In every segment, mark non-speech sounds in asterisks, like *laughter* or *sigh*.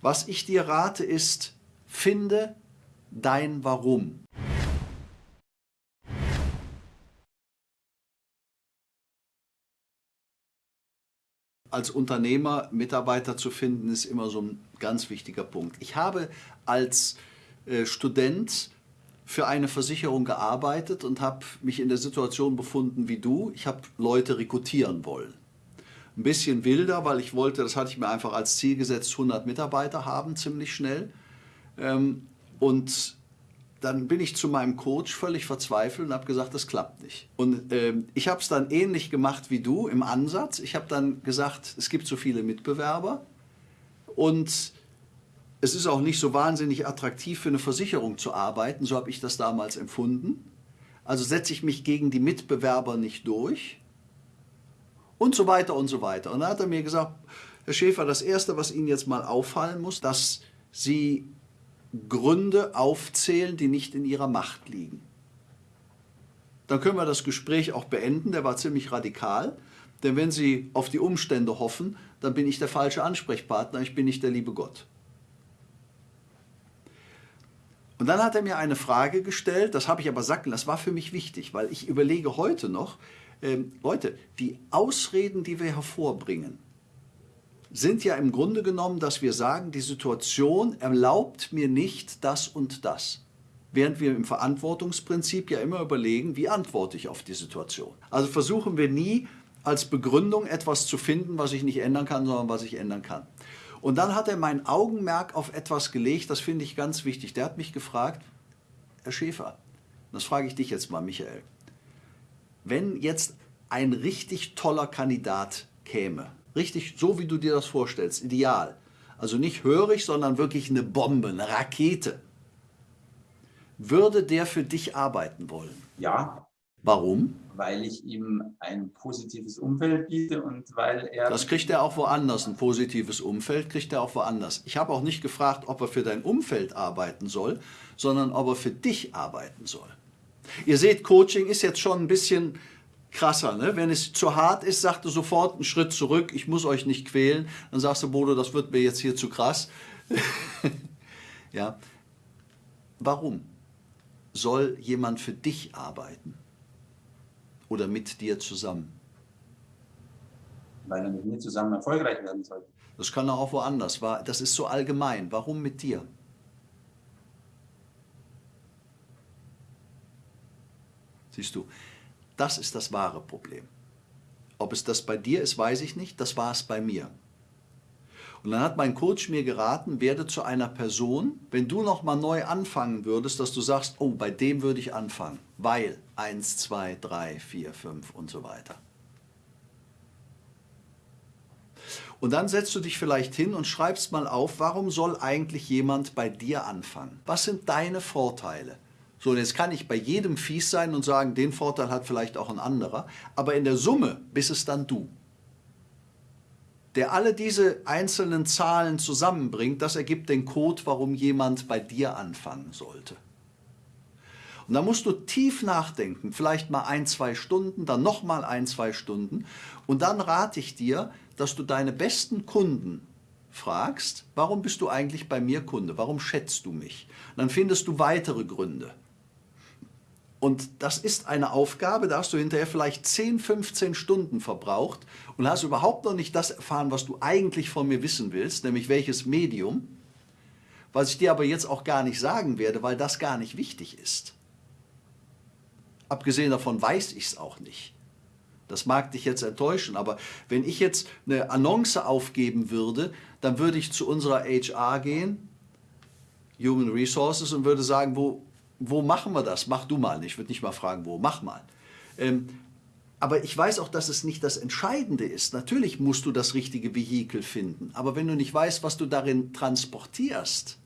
Was ich dir rate ist, finde dein Warum. Als Unternehmer Mitarbeiter zu finden, ist immer so ein ganz wichtiger Punkt. Ich habe als äh, Student für eine Versicherung gearbeitet und habe mich in der Situation befunden wie du. Ich habe Leute rekrutieren wollen. Ein bisschen wilder, weil ich wollte, das hatte ich mir einfach als Ziel gesetzt, 100 Mitarbeiter haben, ziemlich schnell. Ähm, und dann bin ich zu meinem Coach völlig verzweifelt und habe gesagt, das klappt nicht. Und äh, ich habe es dann ähnlich gemacht wie du im Ansatz. Ich habe dann gesagt, es gibt so viele Mitbewerber und es ist auch nicht so wahnsinnig attraktiv für eine Versicherung zu arbeiten, so habe ich das damals empfunden. Also setze ich mich gegen die Mitbewerber nicht durch und so weiter und so weiter. Und dann hat er mir gesagt, Herr Schäfer, das Erste, was Ihnen jetzt mal auffallen muss, dass Sie Gründe aufzählen, die nicht in Ihrer Macht liegen. Dann können wir das Gespräch auch beenden, der war ziemlich radikal. Denn wenn Sie auf die Umstände hoffen, dann bin ich der falsche Ansprechpartner, ich bin nicht der liebe Gott. Und dann hat er mir eine Frage gestellt, das habe ich aber sacken, das war für mich wichtig, weil ich überlege heute noch, ähm, Leute, die Ausreden, die wir hervorbringen, sind ja im Grunde genommen, dass wir sagen, die Situation erlaubt mir nicht das und das. Während wir im Verantwortungsprinzip ja immer überlegen, wie antworte ich auf die Situation. Also versuchen wir nie als Begründung etwas zu finden, was ich nicht ändern kann, sondern was ich ändern kann. Und dann hat er mein Augenmerk auf etwas gelegt, das finde ich ganz wichtig. Der hat mich gefragt, Herr Schäfer, das frage ich dich jetzt mal, Michael, wenn jetzt ein richtig toller Kandidat käme, richtig so, wie du dir das vorstellst, ideal, also nicht hörig, sondern wirklich eine Bombe, eine Rakete, würde der für dich arbeiten wollen? Ja. Warum? Weil ich ihm ein positives Umfeld biete und weil er... Das kriegt er auch woanders, ein positives Umfeld kriegt er auch woanders. Ich habe auch nicht gefragt, ob er für dein Umfeld arbeiten soll, sondern ob er für dich arbeiten soll. Ihr seht, Coaching ist jetzt schon ein bisschen krasser. Ne? Wenn es zu hart ist, sagt er sofort einen Schritt zurück, ich muss euch nicht quälen. Dann sagst du, Bodo, das wird mir jetzt hier zu krass. *laughs* ja. Warum soll jemand für dich arbeiten? Oder mit dir zusammen? Weil er mit mir zusammen erfolgreich werden soll. Das kann er auch woanders. Das ist so allgemein. Warum mit dir? Siehst du, das ist das wahre Problem. Ob es das bei dir ist, weiß ich nicht, das war es bei mir. Und dann hat mein Coach mir geraten, werde zu einer Person, wenn du nochmal neu anfangen würdest, dass du sagst, oh, bei dem würde ich anfangen, weil 1, 2, 3, 4, 5 und so weiter. Und dann setzt du dich vielleicht hin und schreibst mal auf, warum soll eigentlich jemand bei dir anfangen? Was sind deine Vorteile? So, und jetzt kann ich bei jedem fies sein und sagen, den Vorteil hat vielleicht auch ein anderer, aber in der Summe bist es dann du. Der alle diese einzelnen Zahlen zusammenbringt, das ergibt den Code, warum jemand bei dir anfangen sollte. Und da musst du tief nachdenken, vielleicht mal ein, zwei Stunden, dann nochmal ein, zwei Stunden. Und dann rate ich dir, dass du deine besten Kunden fragst, warum bist du eigentlich bei mir Kunde? Warum schätzt du mich? dann findest du weitere Gründe. Und das ist eine Aufgabe, da hast du hinterher vielleicht 10, 15 Stunden verbraucht und hast überhaupt noch nicht das erfahren, was du eigentlich von mir wissen willst, nämlich welches Medium, was ich dir aber jetzt auch gar nicht sagen werde, weil das gar nicht wichtig ist. Abgesehen davon weiß ich es auch nicht. Das mag dich jetzt enttäuschen, aber wenn ich jetzt eine Annonce aufgeben würde, dann würde ich zu unserer HR gehen, Human Resources, und würde sagen, wo, wo machen wir das? Mach du mal. Ich würde nicht mal fragen, wo, mach mal. Ähm, aber ich weiß auch, dass es nicht das Entscheidende ist. Natürlich musst du das richtige Vehikel finden. Aber wenn du nicht weißt, was du darin transportierst,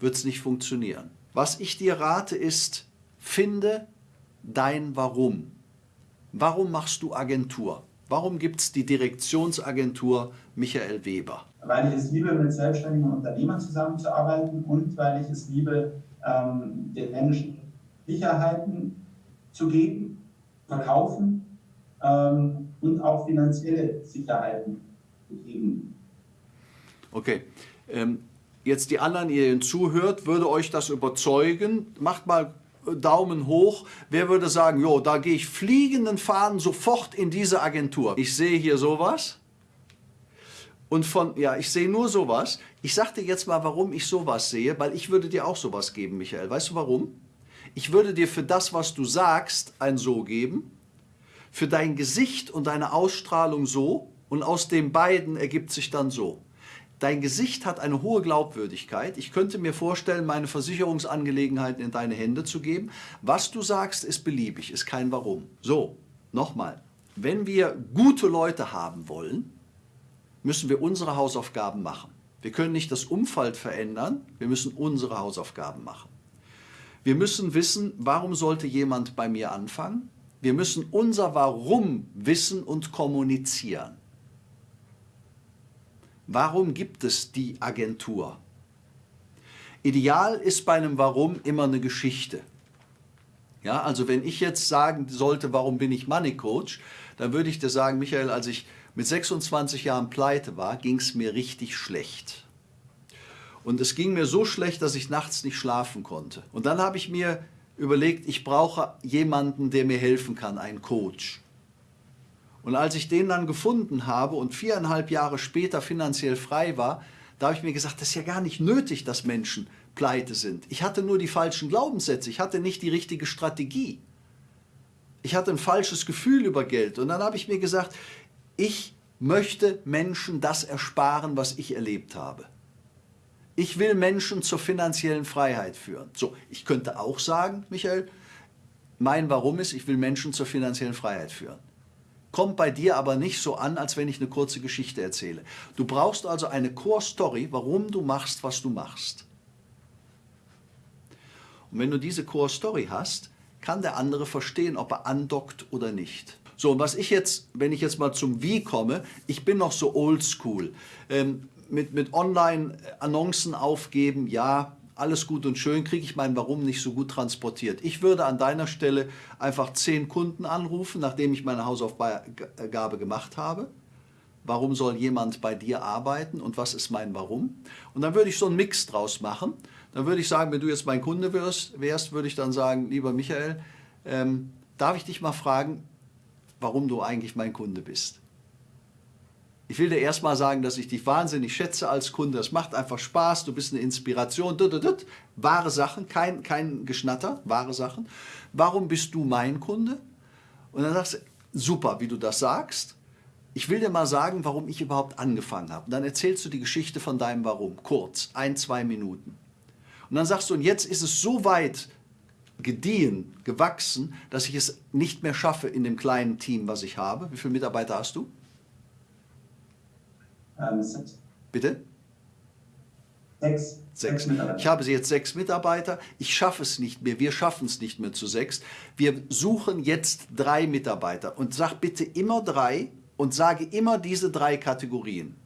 wird es nicht funktionieren. Was ich dir rate ist, finde dein Warum. Warum machst du Agentur? Warum gibt es die Direktionsagentur Michael Weber? Weil ich es liebe, mit selbstständigen Unternehmern zusammenzuarbeiten und weil ich es liebe, ähm, den Menschen Sicherheiten zu geben, verkaufen ähm, und auch finanzielle Sicherheiten zu geben. Okay. Ähm, jetzt die anderen, ihr ihnen zuhört, würde euch das überzeugen? Macht mal Daumen hoch. Wer würde sagen, jo, da gehe ich fliegenden Faden sofort in diese Agentur. Ich sehe hier sowas. Und von, ja, ich sehe nur sowas. Ich sag dir jetzt mal, warum ich sowas sehe, weil ich würde dir auch sowas geben, Michael. Weißt du warum? Ich würde dir für das, was du sagst, ein So geben, für dein Gesicht und deine Ausstrahlung so und aus den beiden ergibt sich dann so. Dein Gesicht hat eine hohe Glaubwürdigkeit. Ich könnte mir vorstellen, meine Versicherungsangelegenheiten in deine Hände zu geben. Was du sagst, ist beliebig, ist kein Warum. So, nochmal. Wenn wir gute Leute haben wollen, müssen wir unsere Hausaufgaben machen. Wir können nicht das Umfeld verändern, wir müssen unsere Hausaufgaben machen. Wir müssen wissen, warum sollte jemand bei mir anfangen? Wir müssen unser Warum wissen und kommunizieren. Warum gibt es die Agentur? Ideal ist bei einem Warum immer eine Geschichte. Ja, also wenn ich jetzt sagen sollte, warum bin ich Money Coach, dann würde ich dir sagen, Michael, als ich mit 26 Jahren pleite war, ging es mir richtig schlecht. Und es ging mir so schlecht, dass ich nachts nicht schlafen konnte. Und dann habe ich mir überlegt, ich brauche jemanden, der mir helfen kann, einen Coach. Und als ich den dann gefunden habe und viereinhalb Jahre später finanziell frei war, da habe ich mir gesagt, das ist ja gar nicht nötig, dass Menschen pleite sind. Ich hatte nur die falschen Glaubenssätze, ich hatte nicht die richtige Strategie. Ich hatte ein falsches Gefühl über Geld. Und dann habe ich mir gesagt, ich möchte Menschen das ersparen, was ich erlebt habe. Ich will Menschen zur finanziellen Freiheit führen. So, ich könnte auch sagen, Michael, mein Warum ist, ich will Menschen zur finanziellen Freiheit führen kommt bei dir aber nicht so an, als wenn ich eine kurze Geschichte erzähle. Du brauchst also eine Core-Story, warum du machst, was du machst. Und wenn du diese Core-Story hast, kann der andere verstehen, ob er andockt oder nicht. So, und was ich jetzt, wenn ich jetzt mal zum Wie komme, ich bin noch so oldschool. Ähm, mit, mit Online-Annoncen aufgeben, ja, alles gut und schön, kriege ich mein Warum nicht so gut transportiert. Ich würde an deiner Stelle einfach zehn Kunden anrufen, nachdem ich meine Hausaufgabe gemacht habe. Warum soll jemand bei dir arbeiten und was ist mein Warum? Und dann würde ich so einen Mix draus machen. Dann würde ich sagen, wenn du jetzt mein Kunde wärst, wärst würde ich dann sagen, lieber Michael, ähm, darf ich dich mal fragen, warum du eigentlich mein Kunde bist? Ich will dir erstmal sagen, dass ich dich wahnsinnig schätze als Kunde. Es macht einfach Spaß, du bist eine Inspiration. Wahre Sachen, kein, kein Geschnatter, wahre Sachen. Warum bist du mein Kunde? Und dann sagst du, super, wie du das sagst. Ich will dir mal sagen, warum ich überhaupt angefangen habe. Und dann erzählst du die Geschichte von deinem Warum, kurz, ein, zwei Minuten. Und dann sagst du, und jetzt ist es so weit gediehen, gewachsen, dass ich es nicht mehr schaffe in dem kleinen Team, was ich habe. Wie viele Mitarbeiter hast du? Ähm, sechs. Bitte? Sechs. Sechs. Ich habe jetzt sechs Mitarbeiter. Ich schaffe es nicht mehr. Wir schaffen es nicht mehr zu sechs. Wir suchen jetzt drei Mitarbeiter. Und sag bitte immer drei und sage immer diese drei Kategorien.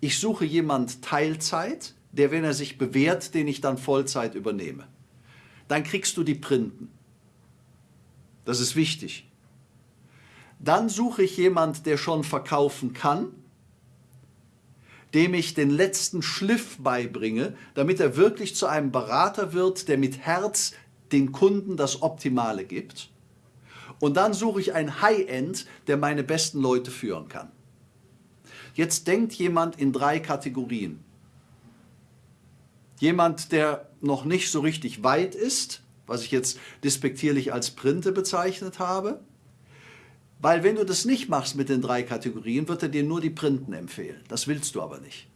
Ich suche jemand Teilzeit, der, wenn er sich bewährt, den ich dann Vollzeit übernehme. Dann kriegst du die Printen. Das ist wichtig. Dann suche ich jemand, der schon verkaufen kann dem ich den letzten Schliff beibringe, damit er wirklich zu einem Berater wird, der mit Herz den Kunden das Optimale gibt. Und dann suche ich ein High-End, der meine besten Leute führen kann. Jetzt denkt jemand in drei Kategorien. Jemand, der noch nicht so richtig weit ist, was ich jetzt despektierlich als Printe bezeichnet habe. Weil wenn du das nicht machst mit den drei Kategorien, wird er dir nur die Printen empfehlen. Das willst du aber nicht.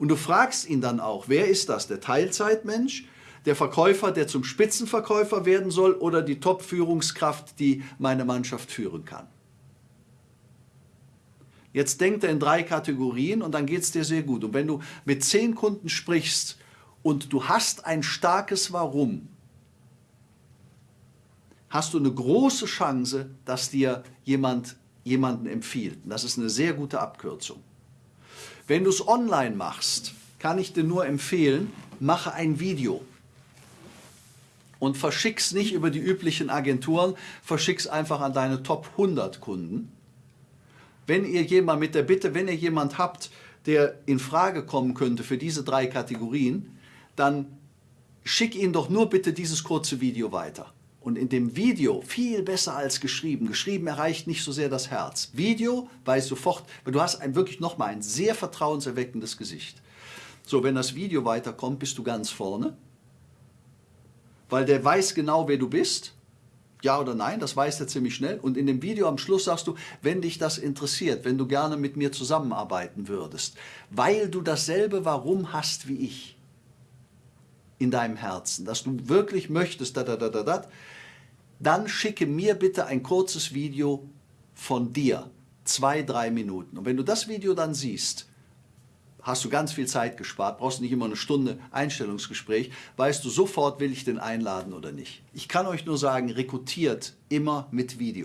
Und du fragst ihn dann auch, wer ist das? Der Teilzeitmensch, der Verkäufer, der zum Spitzenverkäufer werden soll oder die Top-Führungskraft, die meine Mannschaft führen kann? Jetzt denkt er in drei Kategorien und dann geht es dir sehr gut. Und wenn du mit zehn Kunden sprichst und du hast ein starkes Warum, hast du eine große Chance, dass dir jemand jemanden empfiehlt. Das ist eine sehr gute Abkürzung. Wenn du es online machst, kann ich dir nur empfehlen, mache ein Video und verschick's nicht über die üblichen Agenturen, verschick's einfach an deine Top 100 Kunden. Wenn ihr jemand mit der Bitte, wenn ihr jemand habt, der in Frage kommen könnte für diese drei Kategorien, dann schick ihn doch nur bitte dieses kurze Video weiter. Und in dem Video, viel besser als geschrieben, geschrieben erreicht nicht so sehr das Herz. Video weiß sofort, weil du hast ein, wirklich nochmal ein sehr vertrauenserweckendes Gesicht. So, wenn das Video weiterkommt, bist du ganz vorne, weil der weiß genau, wer du bist. Ja oder nein, das weiß er ziemlich schnell. Und in dem Video am Schluss sagst du, wenn dich das interessiert, wenn du gerne mit mir zusammenarbeiten würdest, weil du dasselbe Warum hast wie ich in deinem Herzen, dass du wirklich möchtest, da, da, da, da, da, dann schicke mir bitte ein kurzes Video von dir, zwei, drei Minuten. Und wenn du das Video dann siehst, hast du ganz viel Zeit gespart, brauchst nicht immer eine Stunde Einstellungsgespräch, weißt du sofort, will ich den einladen oder nicht. Ich kann euch nur sagen, rekrutiert immer mit Video.